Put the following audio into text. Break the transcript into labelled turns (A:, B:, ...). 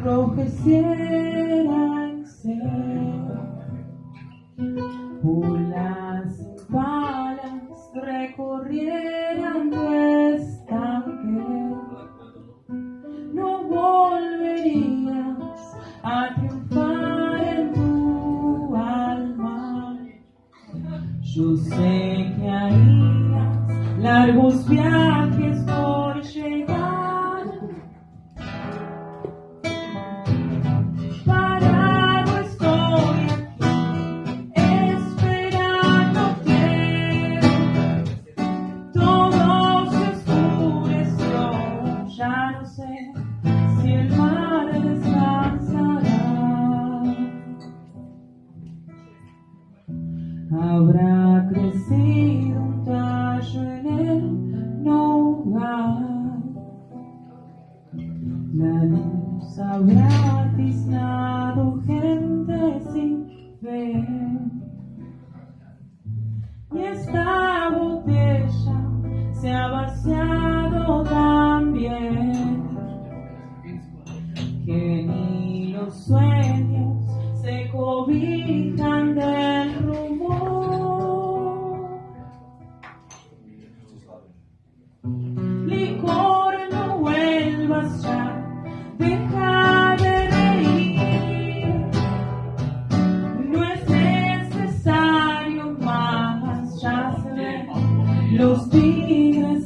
A: enrojeciera en ser. Pulas y balas recorrieran tu estanque. No volverías a triunfar en tu alma. Yo sé que harías largos viajes por llegar. Y esta botella se habrá sueños se cobijan del rumor. Licor, no vuelvas ya, deja de reír. No es necesario más, ya se ven los tigres.